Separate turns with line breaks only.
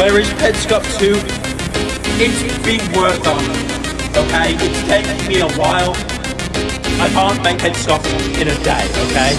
Where is Petscop 2? It's being worked on. Okay? It's taking me a while. I can't make Petscop in a day, okay?